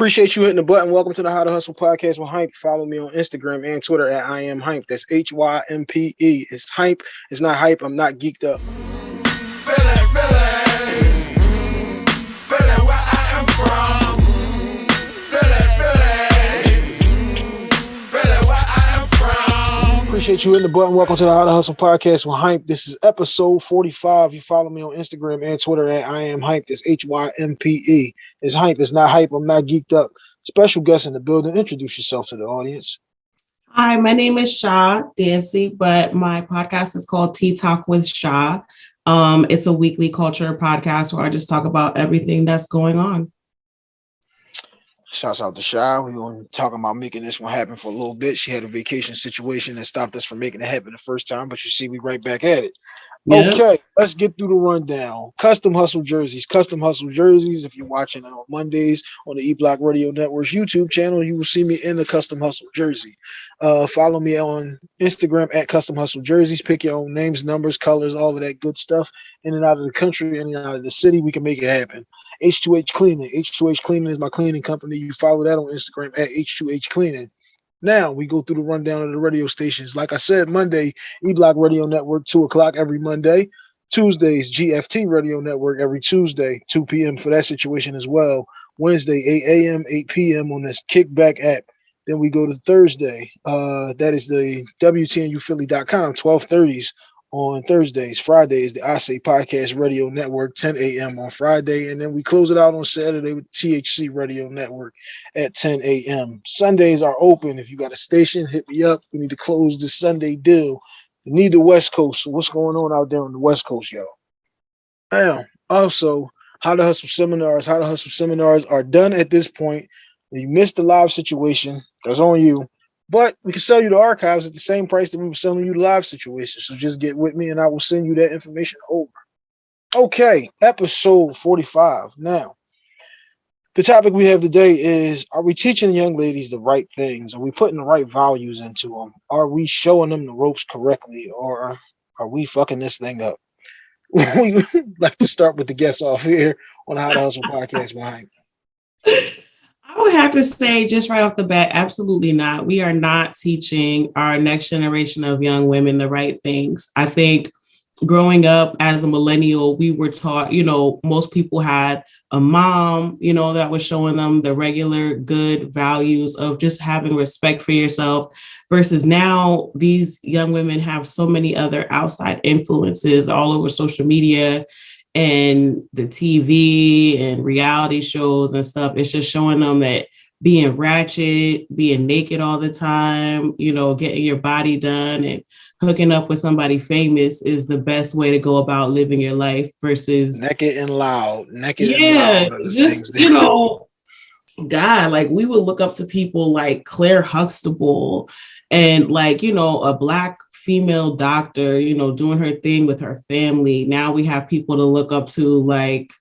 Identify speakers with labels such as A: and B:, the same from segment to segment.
A: Appreciate you hitting the button. Welcome to the How to Hustle podcast with Hympe. Follow me on Instagram and Twitter at I am Hympe. That's H Y M P E. It's Hympe. It's not hype. I'm not geeked up. Appreciate you hitting the button. Welcome to the How to Hustle podcast with Hympe. This is episode 45. You follow me on Instagram and Twitter at I am Hympe. It's H Y M P E. It's Hympe. It's not hype. I'm not geeked up. Special guest in the building. Introduce yourself to the audience.
B: Hi, my name is Shaw Dancy, but my podcast is called Tea Talk with Shaw. Um, it's a weekly culture podcast where I just talk about everything that's going on.
A: Shouts out to Shy. We were talking about making this one happen for a little bit. She had a vacation situation that stopped us from making it happen the first time, but you see, we right back at it. Yep. Okay, let's get through the rundown. Custom Hustle jerseys. Custom Hustle jerseys. If you're watching on Mondays on the E Block Radio Network's YouTube channel, you will see me in the Custom Hustle jersey. Uh, follow me on Instagram at Custom Hustle Jerseys. Pick your own names, numbers, colors, all of that good stuff. In and out of the country, in and out of the city, we can make it happen. H2H Cleaning. H2H Cleaning is my cleaning company. You follow that on Instagram at H2H Cleaning. Now we go through the rundown of the radio stations. Like I said, Monday, E Block Radio Network, 2 o'clock every Monday. Tuesdays, GFT Radio Network every Tuesday, 2 p.m. for that situation as well. Wednesday, 8 a.m., 8 p.m. on this Kickback app. Then we go to Thursday. Uh, that is the WTNUphilly.com, 1230s on Thursdays. Fridays, the I Say Podcast Radio Network, 10 a.m. on Friday. And then we close it out on Saturday with THC Radio Network at 10 a.m. Sundays are open. If you got a station, hit me up. We need to close this Sunday deal. We need the West Coast. So what's going on out there on the West Coast, y'all? Now, also, how to hustle seminars. How to hustle seminars are done at this point. You missed the live situation. That's on you. But we can sell you the archives at the same price that we were selling you the live situation. So just get with me and I will send you that information over. Okay, episode 45. Now, the topic we have today is Are we teaching young ladies the right things? Are we putting the right values into them? Are we showing them the ropes correctly? Or are we fucking this thing up? we like to start with the guests off here on the How to Hustle podcast behind.
B: I would have to say, just right off the bat, absolutely not. We are not teaching our next generation of young women the right things. I think growing up as a millennial, we were taught, you know, most people had a mom, you know, that was showing them the regular good values of just having respect for yourself. Versus now, these young women have so many other outside influences all over social media and the TV and reality shows and stuff, it's just showing them that being ratchet, being naked all the time, you know, getting your body done and hooking up with somebody famous is the best way to go about living your life versus
A: naked and loud, naked
B: yeah, just you know, God, like we would look up to people like Claire Huxtable and like, you know, a black female doctor, you know, doing her thing with her family. Now we have people to look up to like,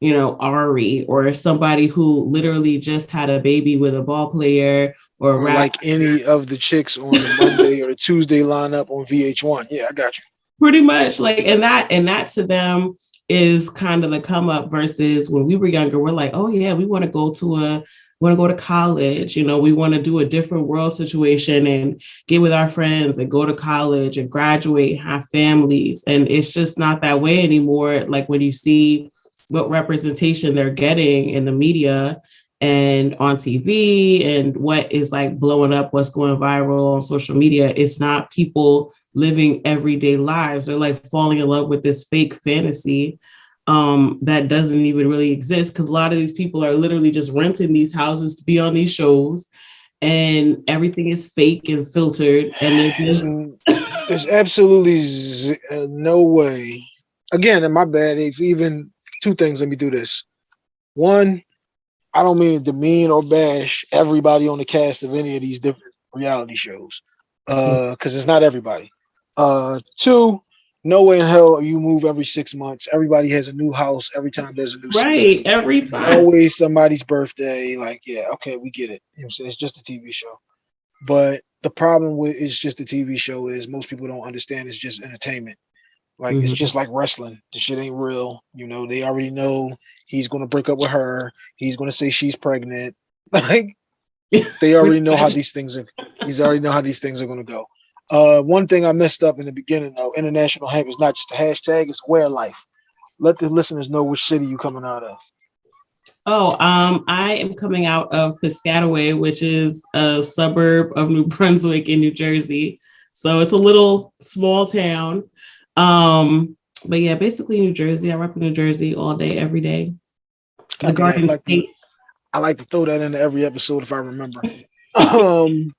B: you know, Ari or somebody who literally just had a baby with a ball player or,
A: or like any of the chicks on the Monday or the Tuesday lineup on VH1. Yeah, I got you.
B: Pretty much like and that and that to them is kind of the come up versus when we were younger, we're like, oh yeah, we want to go to a want to go to college you know we want to do a different world situation and get with our friends and go to college and graduate have families and it's just not that way anymore like when you see what representation they're getting in the media and on TV and what is like blowing up, what's going viral on social media. It's not people living everyday lives. They're like falling in love with this fake fantasy um, that doesn't even really exist because a lot of these people are literally just renting these houses to be on these shows and everything is fake and filtered and
A: just... there's absolutely uh, no way. Again in my bad if even two things let me do this. One i don't mean to demean or bash everybody on the cast of any of these different reality shows uh because it's not everybody. Uh two no way in hell you move every six months. Everybody has a new house every time there's a new
B: right. Season. Every time,
A: always somebody's birthday. Like, yeah, okay, we get it. You know, it's just a TV show. But the problem with it's just a TV show is most people don't understand it's just entertainment. Like mm-hmm. it's just like wrestling. The shit ain't real. You know, they already know he's gonna break up with her. He's gonna say she's pregnant. Like they already know how these things are. He's already know how these things are going to go. Uh, one thing I messed up in the beginning though, international hemp is not just a hashtag; it's a way of life. Let the listeners know which city you coming out of.
B: Oh, um, I am coming out of Piscataway, which is a suburb of New Brunswick in New Jersey. So it's a little small town. Um, but yeah, basically New Jersey. I rep in New Jersey all day, every day.
A: The Garden like State. To, I like to throw that into every episode if I remember. um,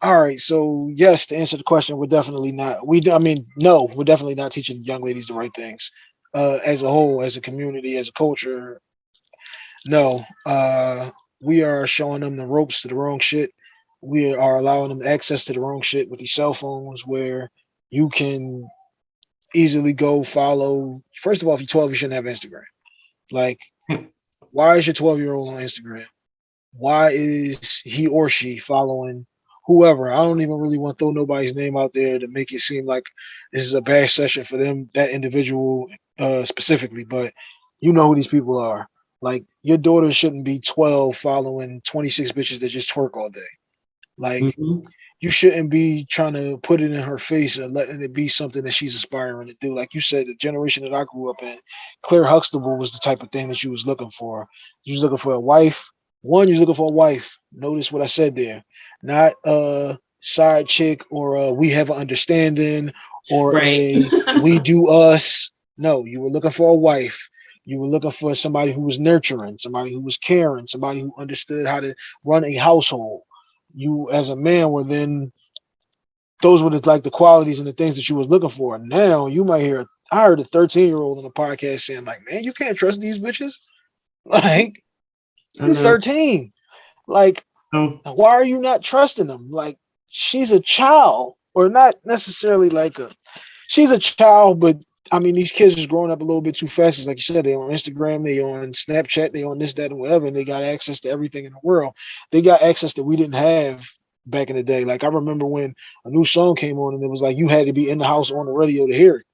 A: all right. So yes, to answer the question, we're definitely not. We, I mean, no, we're definitely not teaching young ladies the right things. Uh, as a whole, as a community, as a culture, no. Uh, we are showing them the ropes to the wrong shit. We are allowing them access to the wrong shit with these cell phones, where you can easily go follow. First of all, if you're 12, you shouldn't have Instagram. Like, hmm. why is your 12 year old on Instagram? Why is he or she following whoever? I don't even really want to throw nobody's name out there to make it seem like this is a bad session for them, that individual uh, specifically, but you know who these people are. Like, your daughter shouldn't be 12 following 26 bitches that just twerk all day. Like, mm-hmm you shouldn't be trying to put it in her face and letting it be something that she's aspiring to do. Like you said, the generation that I grew up in, Claire Huxtable was the type of thing that you was looking for. You was looking for a wife. One, you was looking for a wife. Notice what I said there. Not a side chick or a we have an understanding or right. a we do us. No, you were looking for a wife. You were looking for somebody who was nurturing, somebody who was caring, somebody who understood how to run a household you as a man were then those were the like the qualities and the things that you was looking for. Now you might hear I heard a 13 year old on a podcast saying like, man, you can't trust these bitches. Like you're 13. Like, why are you not trusting them? Like she's a child, or not necessarily like a she's a child, but I mean, these kids is growing up a little bit too fast. It's like you said, they on Instagram, they on Snapchat, they on this, that, and whatever, and they got access to everything in the world. They got access that we didn't have back in the day. Like I remember when a new song came on, and it was like you had to be in the house on the radio to hear it.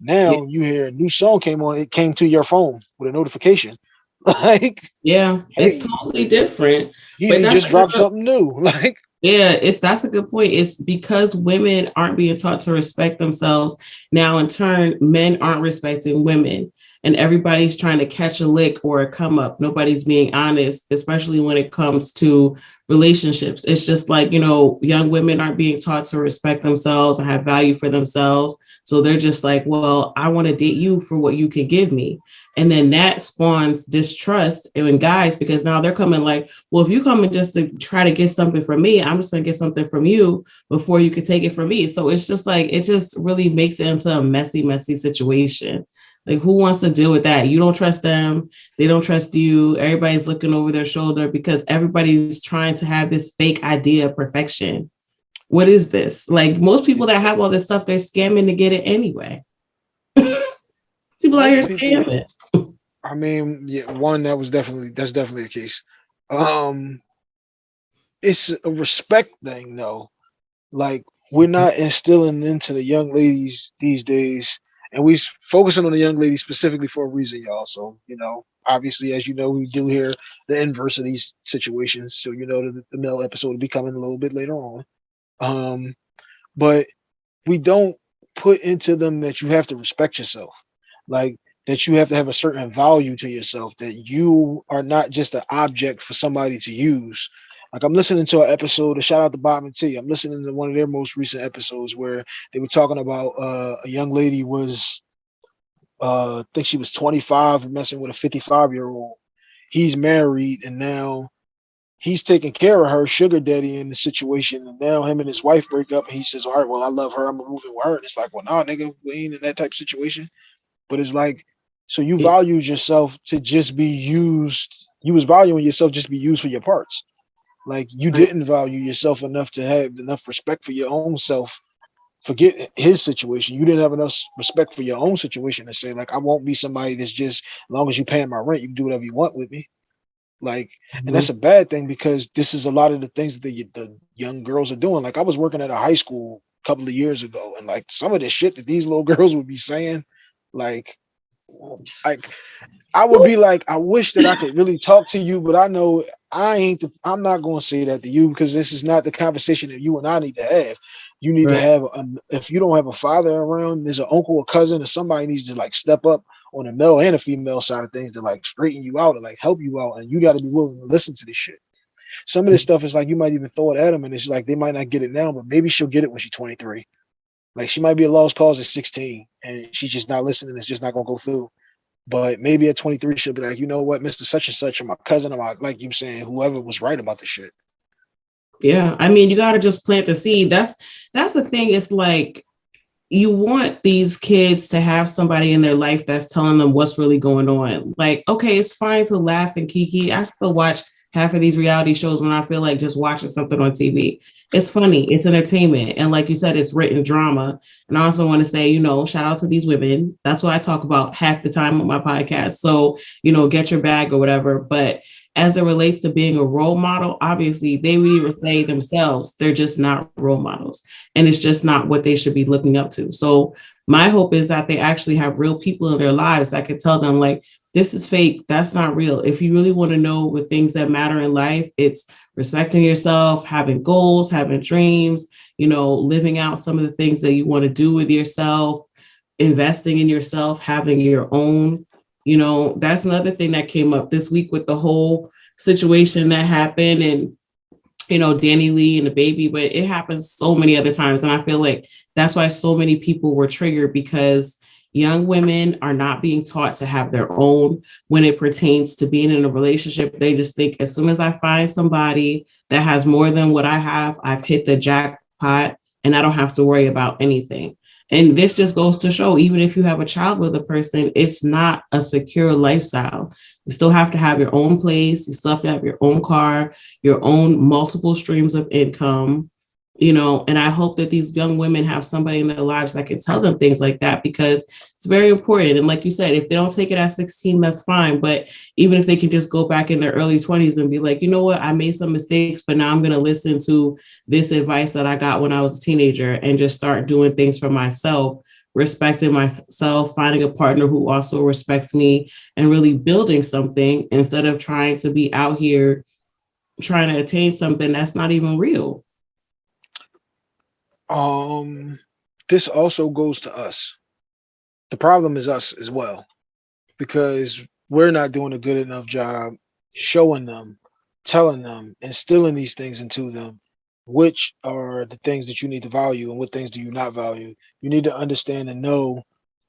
A: Now yeah. you hear a new song came on, it came to your phone with a notification. like
B: yeah, hey, it's totally different.
A: He just dropped something new. Like
B: yeah, it's that's a good point. It's because women aren't being taught to respect themselves. Now, in turn, men aren't respecting women, and everybody's trying to catch a lick or a come up. Nobody's being honest, especially when it comes to relationships. It's just like, you know, young women aren't being taught to respect themselves and have value for themselves. So they're just like, well, I want to date you for what you can give me. And then that spawns distrust in guys because now they're coming like, well, if you come in just to try to get something from me, I'm just gonna get something from you before you could take it from me. So it's just like it just really makes it into a messy, messy situation. Like who wants to deal with that? You don't trust them, they don't trust you. Everybody's looking over their shoulder because everybody's trying to have this fake idea of perfection. What is this? Like most people that have all this stuff, they're scamming to get it anyway. people out here scamming.
A: I mean, yeah, one that was definitely that's definitely a case. Um, it's a respect thing though. Like we're not instilling into the young ladies these days, and we're focusing on the young lady specifically for a reason, y'all. So you know, obviously, as you know, we do hear the inverse of these situations. So you know, the, the male episode will be coming a little bit later on. Um, but we don't put into them that you have to respect yourself. Like that you have to have a certain value to yourself, that you are not just an object for somebody to use. Like I'm listening to an episode, a shout out to Bob and T. I'm listening to one of their most recent episodes where they were talking about uh, a young lady was, uh, I think she was 25, messing with a 55 year old. He's married and now he's taking care of her, sugar daddy in the situation. And now him and his wife break up and he says, All right, well, I love her. I'm moving with her. And it's like, Well, nah, nigga, we ain't in that type of situation. But it's like so you valued yourself to just be used. You was valuing yourself just to be used for your parts. Like you didn't value yourself enough to have enough respect for your own self. Forget his situation. You didn't have enough respect for your own situation to say, like, I won't be somebody that's just as long as you paying my rent, you can do whatever you want with me. Like, and mm-hmm. that's a bad thing because this is a lot of the things that the, the young girls are doing. Like, I was working at a high school a couple of years ago, and like some of the shit that these little girls would be saying, like like I would be like, I wish that I could really talk to you, but I know I ain't the, I'm not going to say that to you because this is not the conversation that you and I need to have. You need right. to have a, if you don't have a father around, there's an uncle or cousin or somebody needs to like step up on the male and a female side of things to like straighten you out and like help you out, and you got to be willing to listen to this shit. Some of this mm. stuff is like you might even throw it at them, and it's like they might not get it now, but maybe she'll get it when she's 23. Like she might be a lost cause at 16, and she's just not listening. It's just not gonna go through. But maybe at 23, she'll be like, you know what, Mr. Such and Such, or my cousin, or my like you saying, whoever was right about the shit.
B: Yeah, I mean, you got to just plant the seed. That's that's the thing. It's like you want these kids to have somebody in their life that's telling them what's really going on. Like, okay, it's fine to laugh and kiki. I still watch half of these reality shows when I feel like just watching something on TV. It's funny, it's entertainment. And like you said, it's written drama. And I also want to say, you know, shout out to these women. That's what I talk about half the time on my podcast. So, you know, get your bag or whatever. But as it relates to being a role model, obviously they would even say themselves, they're just not role models. And it's just not what they should be looking up to. So my hope is that they actually have real people in their lives that could tell them, like, this is fake. That's not real. If you really want to know what things that matter in life, it's respecting yourself, having goals, having dreams, you know, living out some of the things that you want to do with yourself, investing in yourself, having your own you know, that's another thing that came up this week with the whole situation that happened and you know, DaniLeigh and DaBaby, but it happens so many other times. And I feel like that's why so many people were triggered because young women are not being taught to have their own when it pertains to being in a relationship. They just think as soon as I find somebody that has more than what I have, I've hit the jackpot and I don't have to worry about anything. And this just goes to show, even if you have a child with a person, it's not a secure lifestyle. You still have to have your own place. You still have to have your own car, your own multiple streams of income you know and i hope that these young women have somebody in their lives that can tell them things like that because it's very important. And like you said if they don't take it at 16 that's fine. But even if they can just go back in their early 20s and be like you know what? I made some mistakes but now i'm going to listen to this advice that i got when i was a teenager and just start doing things for myself respecting myself finding a partner who also respects me and really building something instead of trying to be out here trying to attain something that's not even real
A: um, this also goes to us. The problem is us as well, because we're not doing a good enough job showing them, telling them, instilling these things into them, which are the things that you need to value and what things do you not value. You need to understand and know,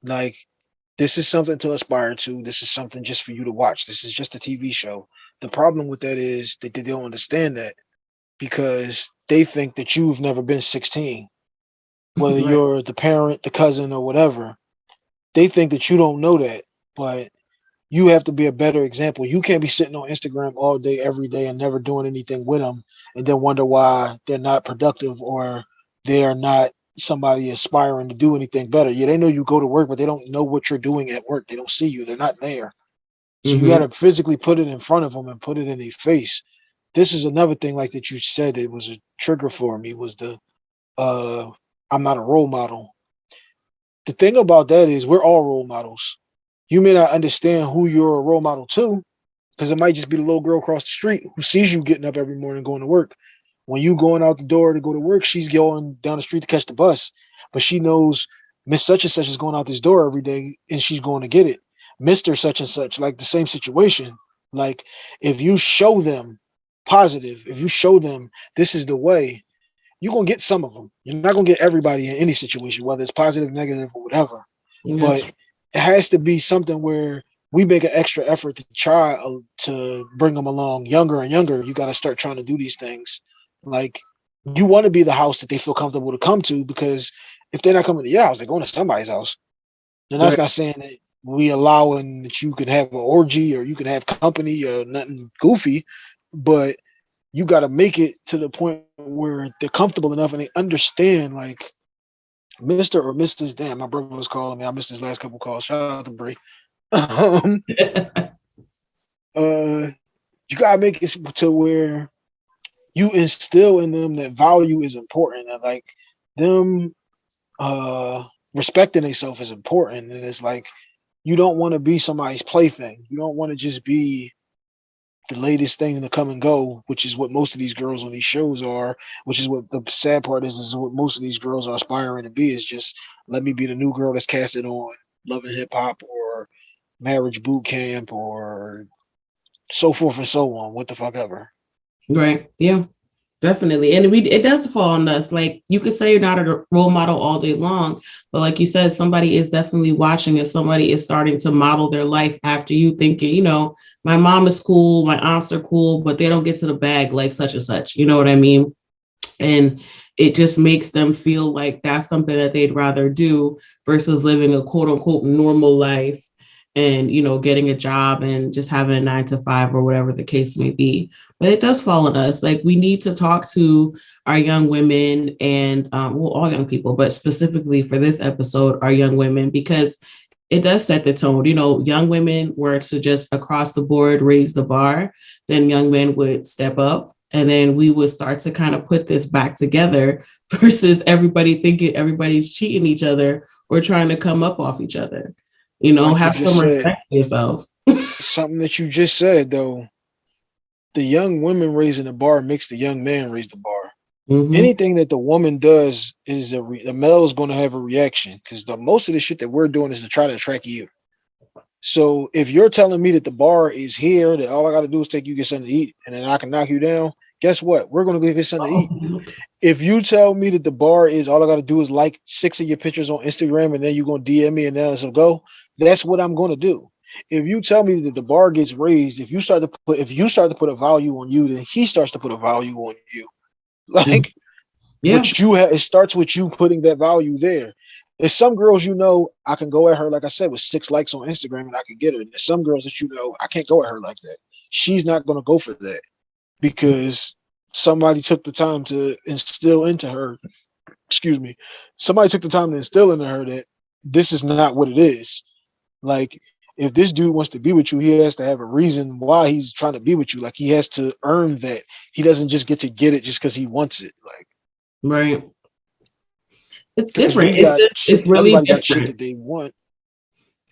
A: like, this is something to aspire to. This is something just for you to watch. This is just a TV show. The problem with that is that they don't understand that because they think that you've never been 16 whether right. you're the parent the cousin or whatever. They think that you don't know that but you have to be a better example. You can't be sitting on instagram all day every day and never doing anything with them and then wonder why they're not productive or they're not somebody aspiring to do anything better. Yeah they know you go to work but they don't know what you're doing at work. They don't see you. They're not there. So mm-hmm. you got to physically put it in front of them and put it in their face this is another thing like that you said it was a trigger for me was the uh I'm not a role model. The thing about that is we're all role models. You may not understand who you're a role model to, because it might just be the little girl across the street who sees you getting up every morning going to work. When you going out the door to go to work, she's going down the street to catch the bus, but she knows Miss such and such is going out this door every day and she's going to get it. Mr. such and such, like the same situation. Like if you show them positive, if you show them this is the way, you're gonna get some of them. You're not gonna get everybody in any situation, whether it's positive, negative, or whatever. Yes. But it has to be something where we make an extra effort to try uh, to bring them along younger and younger. You got to start trying to do these things. Like you want to be the house that they feel comfortable to come to because if they're not coming to your house, they're going to somebody's house. And that's right. not saying that we allowing that you can have an orgy or you can have company or nothing goofy, but you got to make it to the point where they're comfortable enough and they understand like Mr. or Mrs. Damn, my brother was calling me. I missed his last couple calls. Shout out to Bray. um, uh, you gotta make it to where you instill in them that value is important and like them uh respecting themselves is important. And it's like you don't want to be somebody's plaything. You don't want to just be the latest thing to come and go, which is what most of these girls on these shows are, which is what the sad part is, is what most of these girls are aspiring to be is just let me be the new girl that's casted on Love and Hip Hop or Marriage Boot Camp or so forth and so on. What the fuck ever.
B: Right. Yeah. Definitely. And we it does fall on us. Like you could say you're not a role model all day long, but like you said, somebody is definitely watching and somebody is starting to model their life after you thinking, you know, my mom is cool, my aunts are cool, but they don't get to the bag like such and such. You know what I mean? And it just makes them feel like that's something that they'd rather do versus living a quote unquote normal life and you know getting a job and just having a nine to five or whatever the case may be but it does fall on us. Like we need to talk to our young women and um, well all young people but specifically for this episode our young women because it does set the tone. You know young women were to just across the board raise the bar then young men would step up and then we would start to kind of put this back together versus everybody thinking everybody's cheating each other or trying to come up off each other. You know, like have some respect for yourself.
A: something that you just said though, the young women raising the bar makes the young man raise the bar. Mm-hmm. Anything that the woman does is a re- the male is going to have a reaction because the most of the shit that we're doing is to try to attract you. So if you're telling me that the bar is here, that all I got to do is take you get something to eat, and then I can knock you down, guess what? We're gonna go get something to eat. If you tell me that the bar is all I gotta do is like six of your pictures on Instagram and then you're gonna DM me and then a go, that's what I'm gonna do. If you tell me that the bar gets raised, if you start to put if you start to put a value on you, then he starts to put a value on you. Like yeah. You have it starts with you putting that value there. There's some girls you know I can go at her, like I said, with six likes on Instagram and I can get her. And there's some girls that you know I can't go at her like that. She's not gonna go for that because somebody took the time to instill into her, excuse me, somebody took the time to instill into her that this is not what it is. Like, if this dude wants to be with you, he has to have a reason why he's trying to be with you. Like, he has to earn that. He doesn't just get to get it just because he wants it. Like,
B: right. It's different. It's, just, it's really different. shit
A: that they want.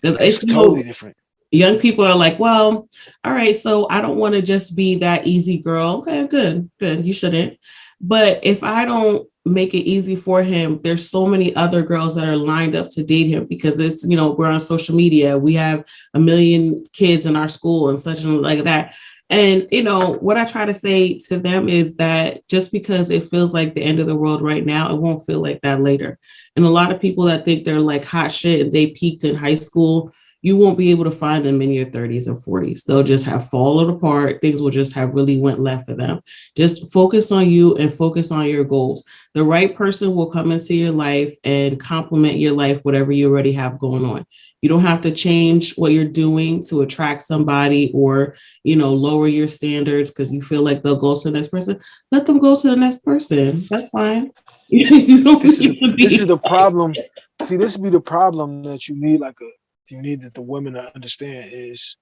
B: It's, it's totally different young people are like, well, all right, so I don't want to just be that easy girl. Okay, good, good. You shouldn't. But if I don't make it easy for him, there's so many other girls that are lined up to date him because this, you know, we're on social media. We have a million kids in our school and such and like that. And you know, what I try to say to them is that just because it feels like the end of the world right now, it won't feel like that later. And a lot of people that think they're like hot shit and they peaked in high school you won't be able to find them in your 30s and 40s. They'll just have fallen apart. Things will just have really went left for them. Just focus on you and focus on your goals. The right person will come into your life and complement your life, whatever you already have going on. You don't have to change what you're doing to attract somebody or, you know, lower your standards because you feel like they'll go to the next person. Let them go to the next person. That's fine. you
A: don't this, is, this is the problem. See, this would be the problem that you need like a you need that the women to understand is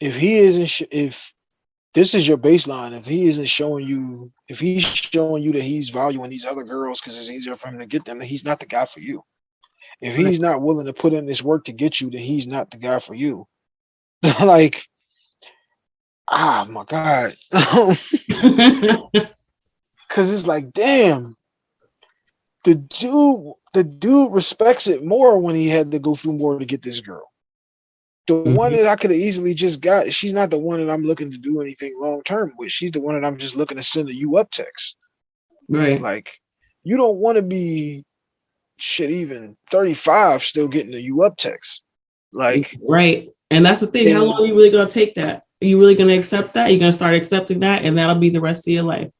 A: if he isn't sh- if this is your baseline if he isn't showing you if he's showing you that he's valuing these other girls because it's easier for him to get them then he's not the guy for you. If he's not willing to put in this work to get you then he's not the guy for you. Like ah my god. Because it's like damn the dude the dude respects it more when he had to go through more to get this girl. The mm-hmm. one that I could have easily just got, she's not the one that I'm looking to do anything long term with. She's the one that I'm just looking to send a you up text.
B: Right.
A: Like, you don't want to be shit even 35 still getting a you up text. Like
B: right. And that's the thing. How long are you really gonna take that? Are you really gonna accept that? You're gonna start accepting that, and that'll be the rest of your life.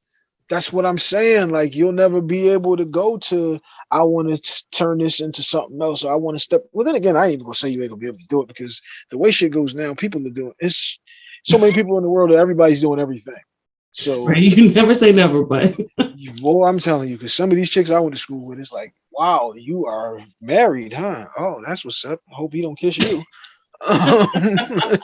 A: That's what I'm saying. Like you'll never be able to go to I want to turn this into something else. Or I want to step. Well, then again, I ain't even gonna say you ain't gonna be able to do it because the way shit goes now, people are doing it's so many people in the world that everybody's doing everything. So
B: right, you can never say never, but
A: well, I'm telling you, because some of these chicks I went to school with, it's like, wow, you are married, huh? Oh, that's what's up. Hope he don't kiss you.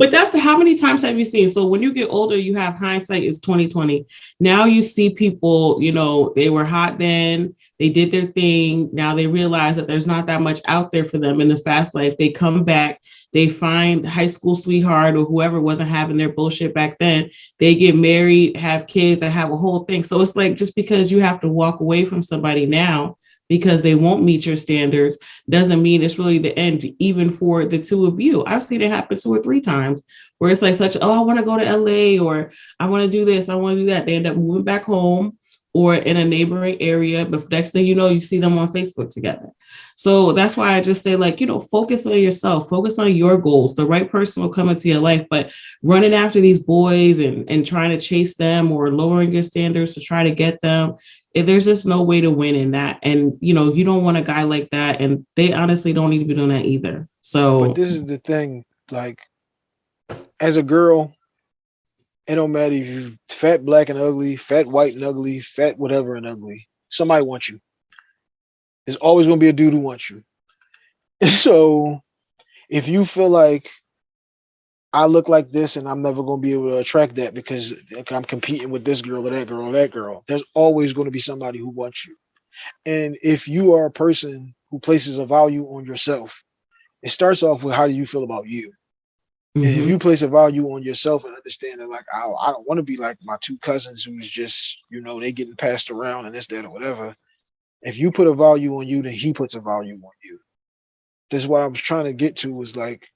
B: but that's the how many times have you seen? So when you get older, you have hindsight is 2020. Now you see people, you know, they were hot then, they did their thing. Now they realize that there's not that much out there for them in the fast life. They come back, they find high school sweetheart or whoever wasn't having their bullshit back then. They get married, have kids, and have a whole thing. So it's like just because you have to walk away from somebody now because they won't meet your standards doesn't mean it's really the end, even for the two of you. I've seen it happen two or three times where it's like such, oh, I want to go to LA or I want to do this, I want to do that. They end up moving back home or in a neighboring area, but next thing you know, you see them on Facebook together. So that's why I just say, like, you know, focus on yourself, focus on your goals. The right person will come into your life, but running after these boys and, and trying to chase them or lowering your standards to try to get them, there's just no way to win in that. And, you know, you don't want a guy like that. And they honestly don't need to be doing that either. So,
A: but this is the thing, like, as a girl, it don't matter if you fat, black, and ugly, fat, white, and ugly, fat, whatever, and ugly. Somebody wants you. There's always gonna be a dude who wants you. so if you feel like I look like this and I'm never gonna be able to attract that because I'm competing with this girl or that girl or that girl, there's always gonna be somebody who wants you. And if you are a person who places a value on yourself, it starts off with how do you feel about you? Mm-hmm. If mm-hmm. you place a value on yourself and understand that, like, I, I don't want to be like my two cousins who's just, you know, they getting passed around and this, that, or whatever. If you put a value on you, then he puts a value on you. This is what I was trying to get to was like,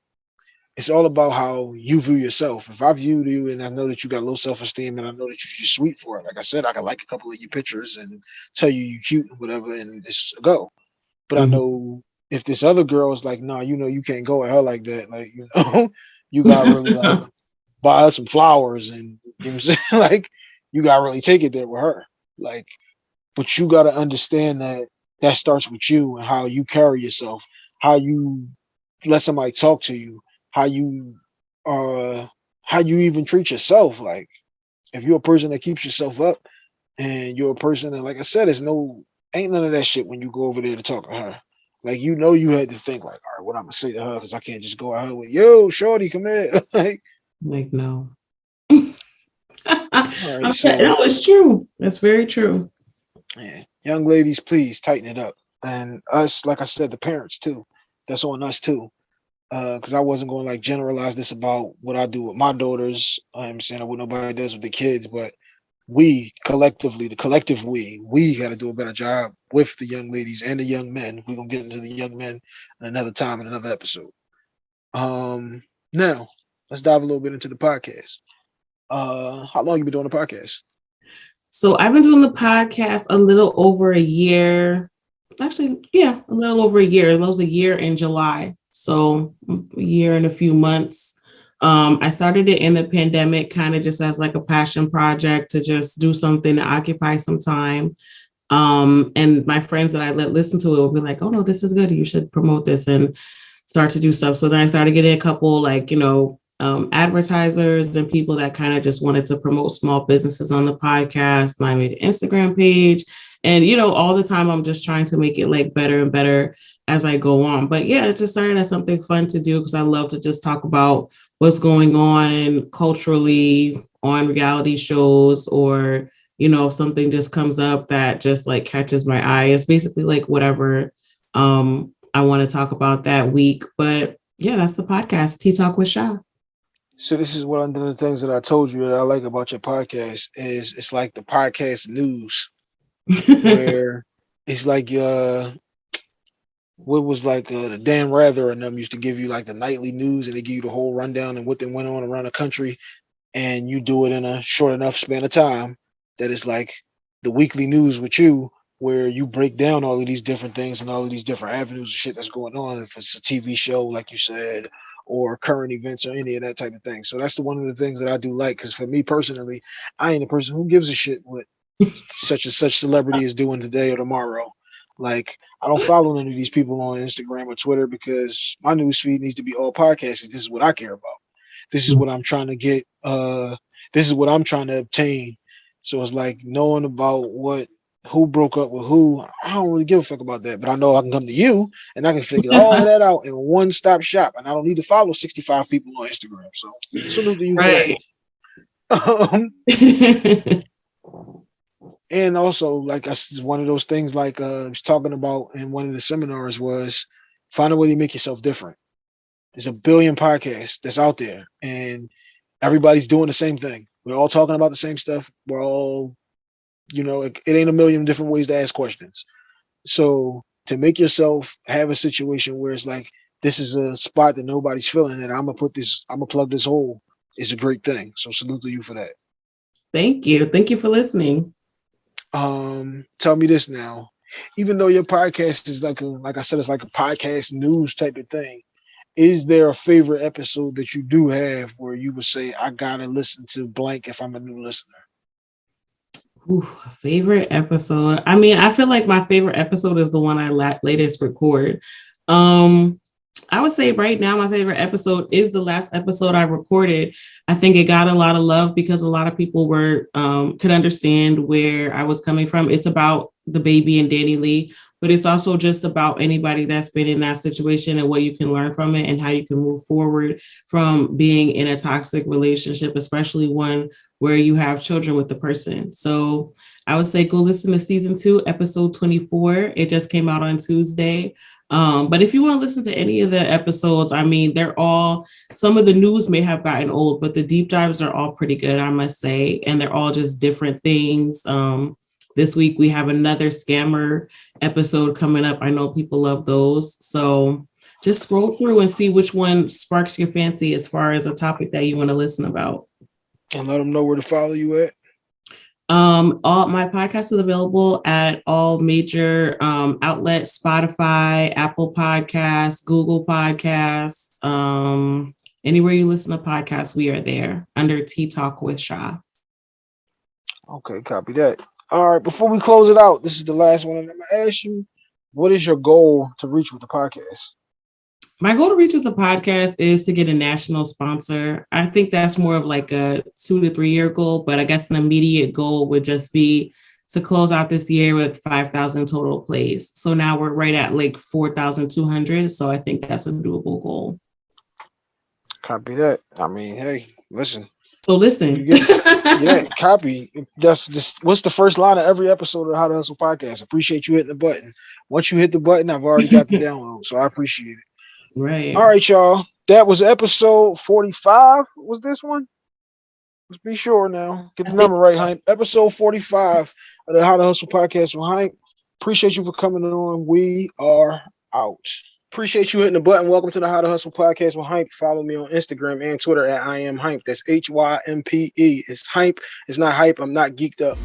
A: it's all about how you view yourself. If I view you and I know that you got low self-esteem and I know that you're sweet for it, like I said, I can like a couple of your pictures and tell you you cute and whatever, and it's a go. But mm-hmm. I know if this other girl is like, nah, you know, you can't go at her like that, like you know, you got really like buy her some flowers and you know what I'm saying? like you got really take it there with her. Like, but you got to understand that that starts with you and how you carry yourself, how you let somebody talk to you, how you uh how you even treat yourself. Like if you're a person that keeps yourself up and you're a person that like I said, it's no ain't none of that shit when you go over there to talk to her. Like you know, you had to think like, all right, what I'm gonna say to her because I can't just go out with, yo, shorty, come here. like,
B: like no. right, so, no, it's true. That's very true.
A: Yeah, young ladies, please tighten it up, and us, like I said, the parents too. That's on us too, because uh, I wasn't going to like generalize this about what I do with my daughters. I'm saying what nobody does with the kids, but we collectively, the collective we, we got to do a better job with the young ladies and the young men. We're gonna get into the young men another time in another episode. Um, now let's dive a little bit into the podcast. Uh, how long you been doing the podcast?
B: So I've been doing the podcast a little over a year. Actually, yeah, a little over a year. It was a year in July. So a year and a few months. Um, I started it in the pandemic, kind of just as like a passion project to just do something to occupy some time. Um, and my friends that I let listen to it will be like, oh no, this is good. You should promote this and start to do stuff. So then I started getting a couple like, you know, um, advertisers and people that kind of just wanted to promote small businesses on the podcast. And I made an Instagram page. And, you know, all the time I'm just trying to make it like better and better as I go on. But yeah, just started as something fun to do because I love to just talk about what's going on culturally on reality shows or you know if something just comes up that just like catches my eye it's basically like whatever um i want to talk about that week but yeah that's the podcast tea talk with Sha.
A: so this is one of the things that i told you that i like about your podcast is it's like the podcast news where it's like uh what was like uh, the Dan Rather and them used to give you like the nightly news and they give you the whole rundown and what then went on around the country, and you do it in a short enough span of time that it's like the weekly news with you, where you break down all of these different things and all of these different avenues of shit that's going on. If it's a TV show, like you said, or current events or any of that type of thing. So that's the one of the things that I do like. Because for me personally, I ain't a person who gives a shit what such and such celebrity is doing today or tomorrow. Like I don't follow any of these people on Instagram or Twitter because my news feed needs to be all podcasts. This is what I care about. This is what I'm trying to get. Uh, this is what I'm trying to obtain. So it's like knowing about what who broke up with who. I don't really give a fuck about that, but I know I can come to you and I can figure all that out in one stop shop, and I don't need to follow 65 people on Instagram. So salute to you right. Um, and also, like I one of those things, like uh, I was talking about in one of the seminars, was find a way to make yourself different. There's a billion podcasts that's out there, and everybody's doing the same thing. We're all talking about the same stuff. We're all you know, it, it ain't a million different ways to ask questions. So to make yourself have a situation where it's like this is a spot that nobody's filling, and I'm gonna put this, I'm gonna plug this hole is a great thing. So salute to you for that.
B: Thank you. Thank you for listening.
A: Um, tell me this now. Even though your podcast is like a, like I said, it's like a podcast news type of thing. Is there a favorite episode that you do have where you would say, I gotta listen to blank if I'm a new listener?
B: Ooh, favorite episode. I mean, I feel like my favorite episode is the one I la- latest record. Um, I would say right now my favorite episode is the last episode I recorded. I think it got a lot of love because a lot of people were um, could understand where I was coming from. It's about DaBaby and DaniLeigh, but it's also just about anybody that's been in that situation and what you can learn from it and how you can move forward from being in a toxic relationship, especially one where you have children with the person. So I would say go listen to season two, episode 24. It just came out on Tuesday. Um, but if you want to listen to any of the episodes, I mean, they're all some of the news may have gotten old, but the deep dives are all pretty good, I must say, and they're all just different things. Um, this week we have another scammer episode coming up. I know people love those. So just scroll through and see which one sparks your fancy as far as a topic that you want to listen about
A: and let them know where to follow you at.
B: Um, all my podcast is available at all major um, outlets: Spotify, Apple Podcasts, Google Podcasts. Um, anywhere you listen to podcasts, we are there under Tea Talk with Shaw.
A: Okay, copy that. All right, before we close it out, this is the last one. I'm gonna ask you, what is your goal to reach with the podcast?
B: My goal to reach with the podcast is to get a national sponsor. I think that's more of like a two to three year goal, but I guess an immediate goal would just be to close out this year with 5,000 total plays. So now we're right at like 4,200. So I think that's a doable goal.
A: Copy that. I mean, hey, listen.
B: So listen.
A: Get, yeah, copy. That's just what's the first line of every episode of How to Hustle podcast. Appreciate you hitting the button. Once you hit the button, I've already got the download. So I appreciate it.
B: Right.
A: All right, y'all. That was episode 45. Was this one? Let's be sure now. Get the number right, Hympe. Episode 45 of the How to Hustle podcast with Hympe. Appreciate you for coming on. We are out. Appreciate you hitting the button. Welcome to the How to Hustle podcast with Hympe. Follow me on Instagram and Twitter at I am Hympe. That's H Y M P E. It's Hympe. It's not hype. I'm not geeked up.